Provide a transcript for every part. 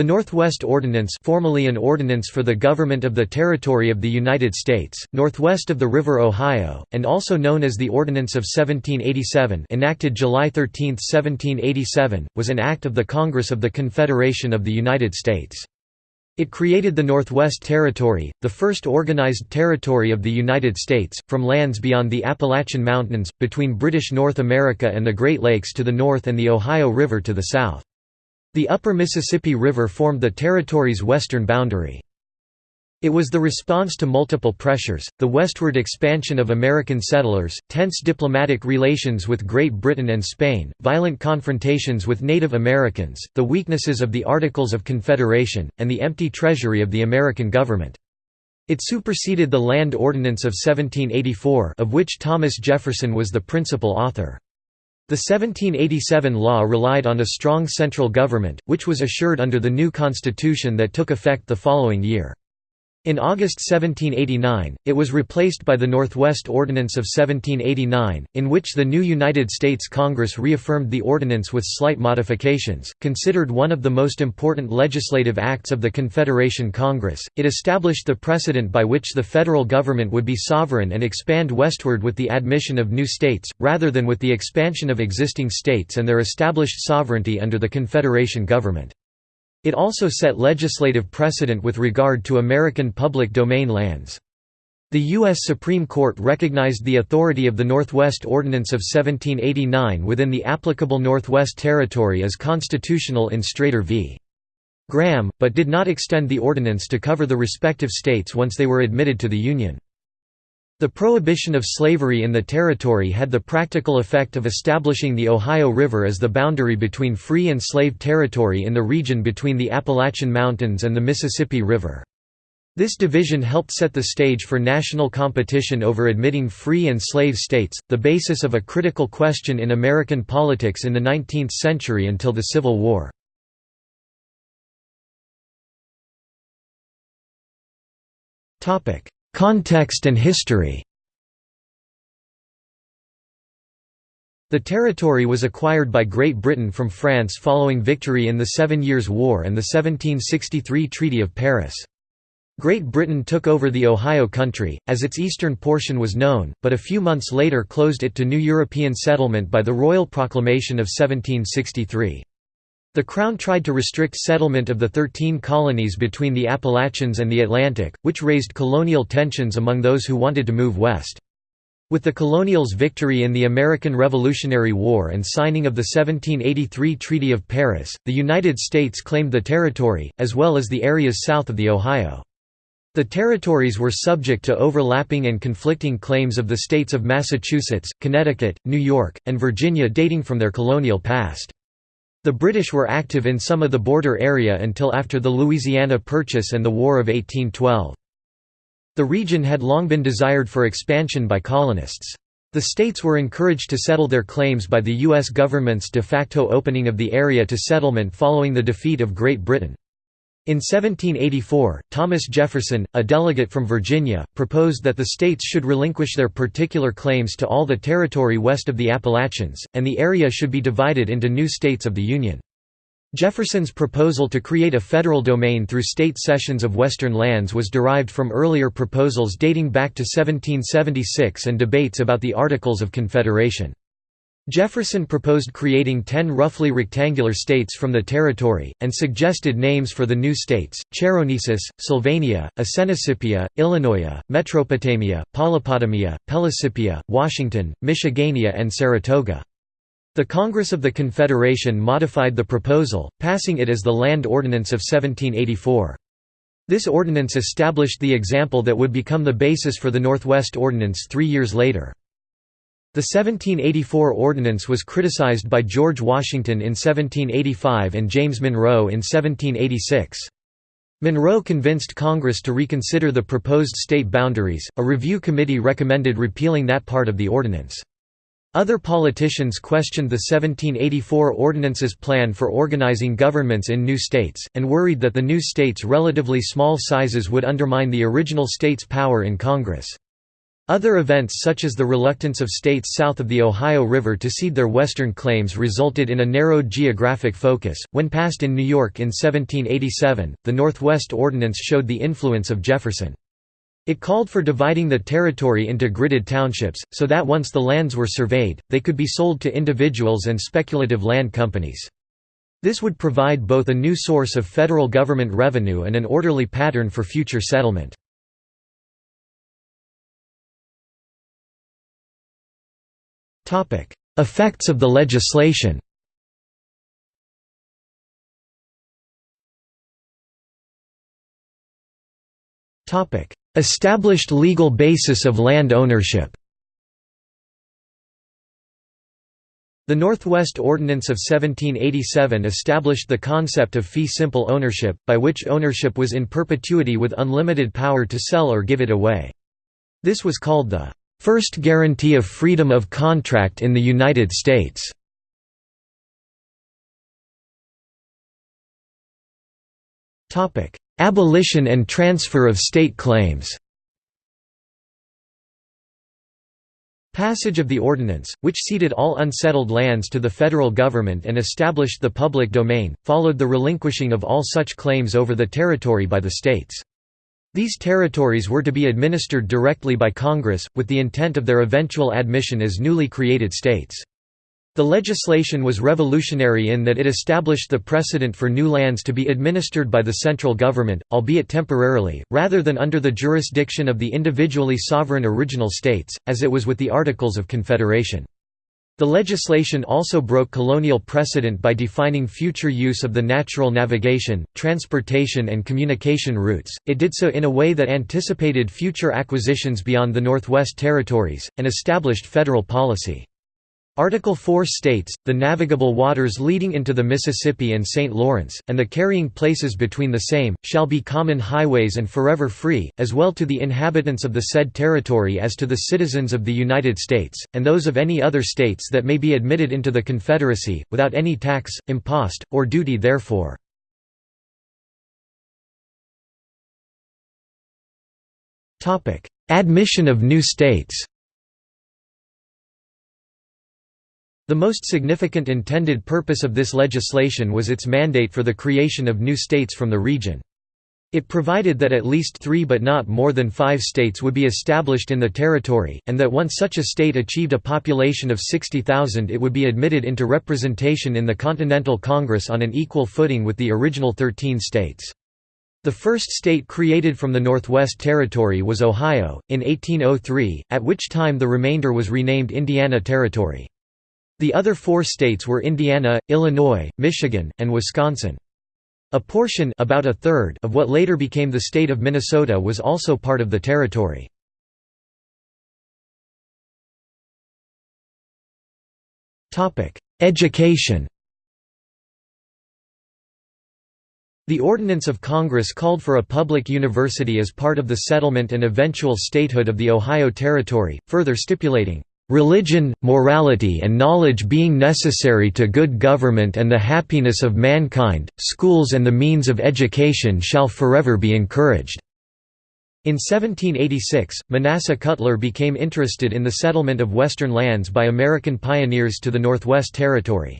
The Northwest Ordinance formerly an ordinance for the government of the territory of the United States, northwest of the River Ohio, and also known as the Ordinance of 1787 enacted July 13, 1787, was an act of the Congress of the Confederation of the United States. It created the Northwest Territory, the first organized territory of the United States, from lands beyond the Appalachian Mountains, between British North America and the Great Lakes to the north and the Ohio River to the south. The upper Mississippi River formed the territory's western boundary. It was the response to multiple pressures, the westward expansion of American settlers, tense diplomatic relations with Great Britain and Spain, violent confrontations with Native Americans, the weaknesses of the Articles of Confederation, and the empty treasury of the American government. It superseded the Land Ordinance of 1784 of which Thomas Jefferson was the principal author. The 1787 law relied on a strong central government, which was assured under the new constitution that took effect the following year. In August 1789, it was replaced by the Northwest Ordinance of 1789, in which the new United States Congress reaffirmed the ordinance with slight modifications. Considered one of the most important legislative acts of the Confederation Congress, it established the precedent by which the federal government would be sovereign and expand westward with the admission of new states, rather than with the expansion of existing states and their established sovereignty under the Confederation government. It also set legislative precedent with regard to American public domain lands. The U.S. Supreme Court recognized the authority of the Northwest Ordinance of 1789 within the applicable Northwest Territory as constitutional in Strader v. Graham, but did not extend the ordinance to cover the respective states once they were admitted to the Union. The prohibition of slavery in the territory had the practical effect of establishing the Ohio River as the boundary between free and slave territory in the region between the Appalachian Mountains and the Mississippi River. This division helped set the stage for national competition over admitting free and slave states, the basis of a critical question in American politics in the 19th century until the Civil War. Context and history The territory was acquired by Great Britain from France following victory in the Seven Years' War and the 1763 Treaty of Paris. Great Britain took over the Ohio Country, as its eastern portion was known, but a few months later closed it to new European settlement by the Royal Proclamation of 1763. The Crown tried to restrict settlement of the Thirteen Colonies between the Appalachians and the Atlantic, which raised colonial tensions among those who wanted to move west. With the colonials' victory in the American Revolutionary War and signing of the 1783 Treaty of Paris, the United States claimed the territory, as well as the areas south of the Ohio. The territories were subject to overlapping and conflicting claims of the states of Massachusetts, Connecticut, New York, and Virginia dating from their colonial past. The British were active in some of the border area until after the Louisiana Purchase and the War of 1812. The region had long been desired for expansion by colonists. The states were encouraged to settle their claims by the U.S. government's de facto opening of the area to settlement following the defeat of Great Britain. In 1784, Thomas Jefferson, a delegate from Virginia, proposed that the states should relinquish their particular claims to all the territory west of the Appalachians, and the area should be divided into new states of the Union. Jefferson's proposal to create a federal domain through state cessions of western lands was derived from earlier proposals dating back to 1776 and debates about the Articles of Confederation. Jefferson proposed creating ten roughly rectangular states from the territory, and suggested names for the new states, Cherronesus, Sylvania, Assenisipia, Illinois, Metropotamia, Polypotamia, Pelisipia, Washington, Michigania and Saratoga. The Congress of the Confederation modified the proposal, passing it as the Land Ordinance of 1784. This ordinance established the example that would become the basis for the Northwest Ordinance three years later. The 1784 ordinance was criticized by George Washington in 1785 and James Monroe in 1786. Monroe convinced Congress to reconsider the proposed state boundaries. A review committee recommended repealing that part of the ordinance. Other politicians questioned the 1784 ordinance's plan for organizing governments in new states, and worried that the new states' relatively small sizes would undermine the original states' power in Congress. Other events such as the reluctance of states south of the Ohio River to cede their western claims resulted in a narrowed geographic focus. When passed in New York in 1787, the Northwest Ordinance showed the influence of Jefferson. It called for dividing the territory into gridded townships, so that once the lands were surveyed, they could be sold to individuals and speculative land companies. This would provide both a new source of federal government revenue and an orderly pattern for future settlement. Effects of the legislation. Established legal basis of land ownership. The Northwest Ordinance of 1787 established the concept of fee simple ownership, by which ownership was in perpetuity with unlimited power to sell or give it away. This was called the First guarantee of freedom of contract in the United States. Abolition and transfer of state claims Passage of the ordinance, which ceded all unsettled lands to the federal government and established the public domain, followed the relinquishing of all such claims over the territory by the states. These territories were to be administered directly by Congress, with the intent of their eventual admission as newly created states. The legislation was revolutionary in that it established the precedent for new lands to be administered by the central government, albeit temporarily, rather than under the jurisdiction of the individually sovereign original states, as it was with the Articles of Confederation. The legislation also broke colonial precedent by defining future use of the natural navigation, transportation and communication routes. It did so in a way that anticipated future acquisitions beyond the Northwest Territories, and established federal policy. Article 4 states, the navigable waters leading into the Mississippi and St. Lawrence, and the carrying places between the same, shall be common highways and forever free, as well to the inhabitants of the said territory as to the citizens of the United States, and those of any other states that may be admitted into the Confederacy, without any tax, impost, or duty therefore. Admission of new states The most significant intended purpose of this legislation was its mandate for the creation of new states from the region. It provided that at least three but not more than five states would be established in the territory, and that once such a state achieved a population of 60,000 it would be admitted into representation in the Continental Congress on an equal footing with the original 13 states. The first state created from the Northwest Territory was Ohio, in 1803, at which time the remainder was renamed Indiana Territory. The other four states were Indiana, Illinois, Michigan, and Wisconsin. A portion about a third of what later became the state of Minnesota was also part of the territory. Education The Ordinance of Congress called for a public university as part of the settlement and eventual statehood of the Ohio Territory, further stipulating, Religion, morality and knowledge being necessary to good government and the happiness of mankind, schools and the means of education shall forever be encouraged." In 1786, Manasseh Cutler became interested in the settlement of western lands by American pioneers to the Northwest Territory.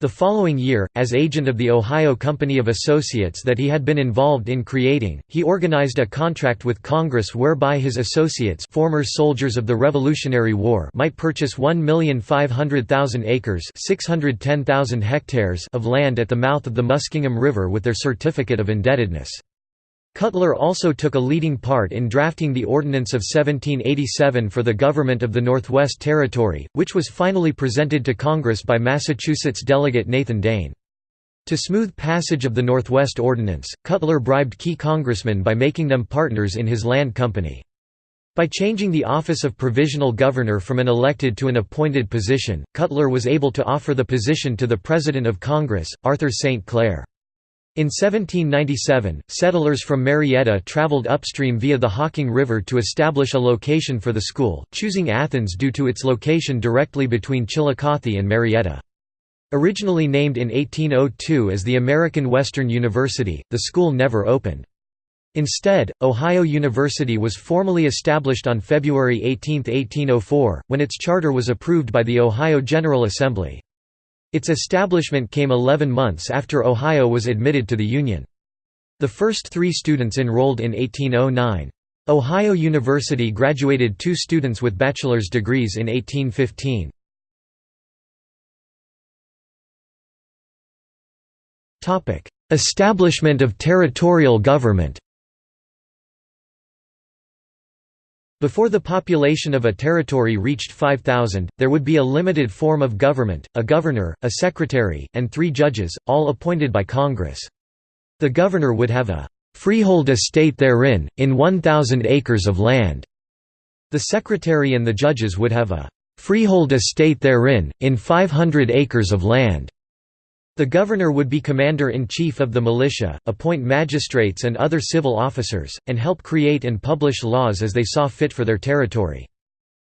The following year, as agent of the Ohio Company of Associates that he had been involved in creating, he organized a contract with Congress whereby his associates former soldiers of the Revolutionary War might purchase 1,500,000 acres 610,000 hectares of land at the mouth of the Muskingum River with their certificate of indebtedness. Cutler also took a leading part in drafting the Ordinance of 1787 for the government of the Northwest Territory, which was finally presented to Congress by Massachusetts delegate Nathan Dane. To smooth passage of the Northwest Ordinance, Cutler bribed key congressmen by making them partners in his land company. By changing the office of provisional governor from an elected to an appointed position, Cutler was able to offer the position to the President of Congress, Arthur St. Clair. In 1797, settlers from Marietta traveled upstream via the Hocking River to establish a location for the school, choosing Athens due to its location directly between Chillicothe and Marietta. Originally named in 1802 as the American Western University, the school never opened. Instead, Ohio University was formally established on February 18, 1804, when its charter was approved by the Ohio General Assembly. Its establishment came 11 months after Ohio was admitted to the Union. The first three students enrolled in 1809. Ohio University graduated two students with bachelor's degrees in 1815. Establishment of territorial government Before the population of a territory reached 5,000, there would be a limited form of government, a governor, a secretary, and three judges, all appointed by Congress. The governor would have a freehold estate therein, in 1,000 acres of land. The secretary and the judges would have a freehold estate therein, in 500 acres of land. The governor would be commander-in-chief of the militia, appoint magistrates and other civil officers, and help create and publish laws as they saw fit for their territory.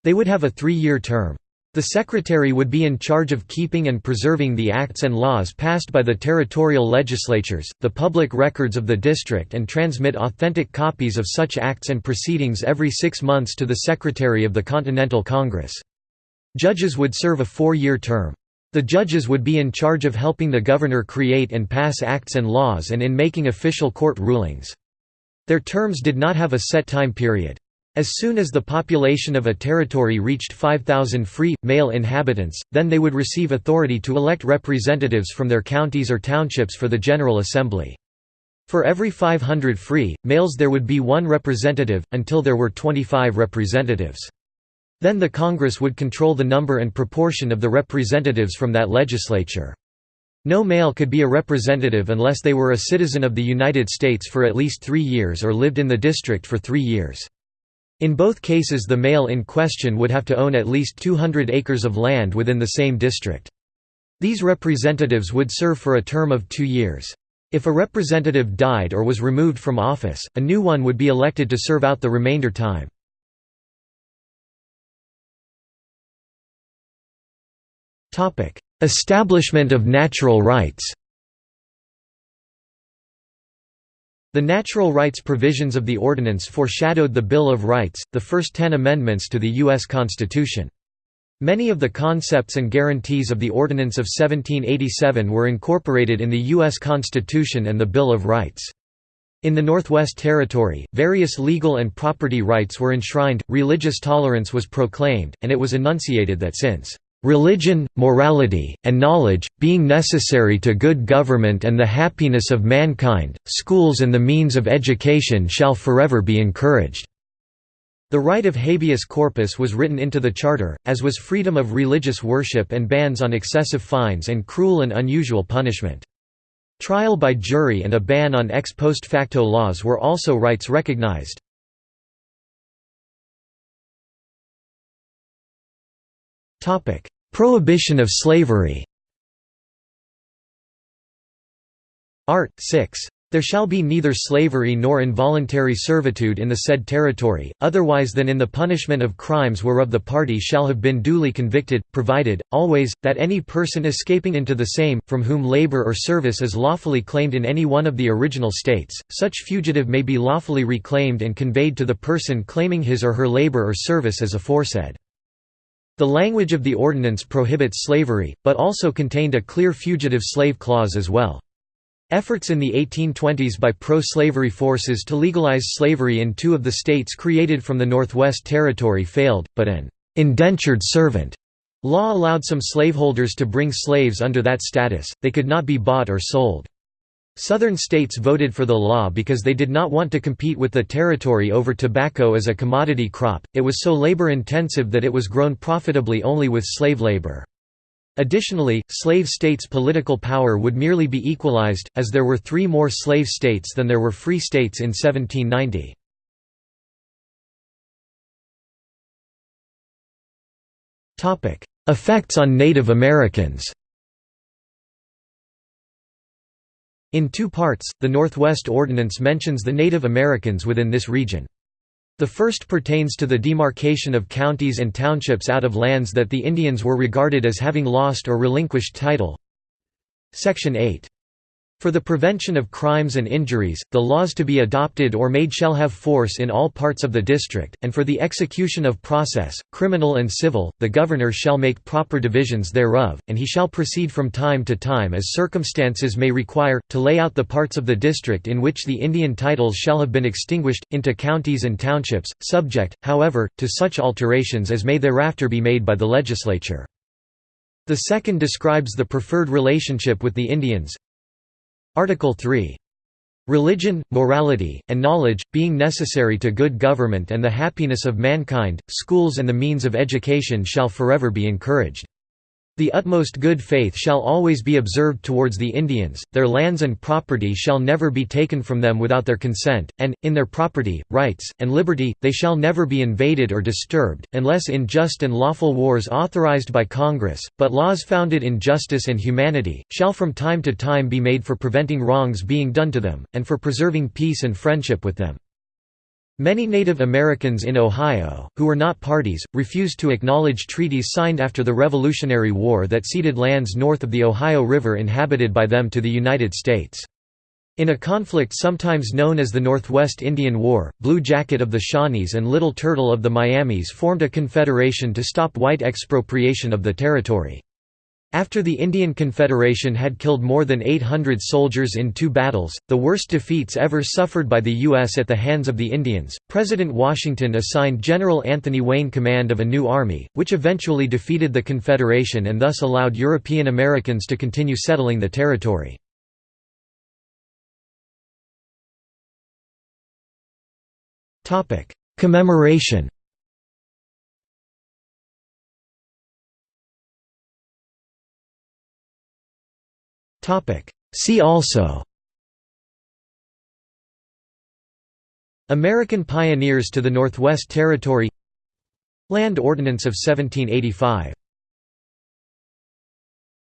They would have a three-year term. The secretary would be in charge of keeping and preserving the acts and laws passed by the territorial legislatures, the public records of the district and transmit authentic copies of such acts and proceedings every six months to the Secretary of the Continental Congress. Judges would serve a four-year term. The judges would be in charge of helping the governor create and pass acts and laws and in making official court rulings. Their terms did not have a set time period. As soon as the population of a territory reached 5,000 free, male inhabitants, then they would receive authority to elect representatives from their counties or townships for the General Assembly. For every 500 free, males there would be one representative, until there were 25 representatives. Then the Congress would control the number and proportion of the representatives from that legislature. No male could be a representative unless they were a citizen of the United States for at least three years or lived in the district for three years. In both cases the male in question would have to own at least 200 acres of land within the same district. These representatives would serve for a term of two years. If a representative died or was removed from office, a new one would be elected to serve out the remainder time. Establishment of natural rights The natural rights provisions of the Ordinance foreshadowed the Bill of Rights, the first ten amendments to the U.S. Constitution. Many of the concepts and guarantees of the Ordinance of 1787 were incorporated in the U.S. Constitution and the Bill of Rights. In the Northwest Territory, various legal and property rights were enshrined, religious tolerance was proclaimed, and it was enunciated that since Religion, morality, and knowledge, being necessary to good government and the happiness of mankind, schools and the means of education shall forever be encouraged." The right of habeas corpus was written into the Charter, as was freedom of religious worship and bans on excessive fines and cruel and unusual punishment. Trial by jury and a ban on ex post facto laws were also rights recognized. Prohibition of slavery Art. 6. There shall be neither slavery nor involuntary servitude in the said territory, otherwise than in the punishment of crimes whereof the party shall have been duly convicted, provided, always, that any person escaping into the same, from whom labor or service is lawfully claimed in any one of the original states, such fugitive may be lawfully reclaimed and conveyed to the person claiming his or her labor or service as aforesaid. The language of the ordinance prohibits slavery, but also contained a clear fugitive slave clause as well. Efforts in the 1820s by pro-slavery forces to legalize slavery in two of the states created from the Northwest Territory failed, but an «indentured servant» law allowed some slaveholders to bring slaves under that status, they could not be bought or sold. Southern states voted for the law because they did not want to compete with the territory over tobacco as a commodity crop, it was so labor-intensive that it was grown profitably only with slave labor. Additionally, slave states' political power would merely be equalized, as there were three more slave states than there were free states in 1790. Effects on Native Americans In two parts, the Northwest Ordinance mentions the Native Americans within this region. The first pertains to the demarcation of counties and townships out of lands that the Indians were regarded as having lost or relinquished title. Section 8. For the prevention of crimes and injuries, the laws to be adopted or made shall have force in all parts of the district, and for the execution of process, criminal and civil, the governor shall make proper divisions thereof, and he shall proceed from time to time as circumstances may require, to lay out the parts of the district in which the Indian titles shall have been extinguished, into counties and townships, subject, however, to such alterations as may thereafter be made by the legislature. The second describes the preferred relationship with the Indians, Article 3. Religion, morality, and knowledge, being necessary to good government and the happiness of mankind, schools and the means of education shall forever be encouraged. The utmost good faith shall always be observed towards the Indians, their lands and property shall never be taken from them without their consent, and, in their property, rights, and liberty, they shall never be invaded or disturbed, unless in just and lawful wars authorized by Congress, but laws founded in justice and humanity, shall from time to time be made for preventing wrongs being done to them, and for preserving peace and friendship with them. Many Native Americans in Ohio, who were not parties, refused to acknowledge treaties signed after the Revolutionary War that ceded lands north of the Ohio River inhabited by them to the United States. In a conflict sometimes known as the Northwest Indian War, Blue Jacket of the Shawnees and Little Turtle of the Miamis formed a confederation to stop white expropriation of the territory. After the Indian Confederation had killed more than 800 soldiers in two battles, the worst defeats ever suffered by the U.S. at the hands of the Indians, President Washington assigned General Anthony Wayne command of a new army, which eventually defeated the Confederation and thus allowed European Americans to continue settling the territory. Commemoration See also. American pioneers to the Northwest Territory. Land Ordinance of 1785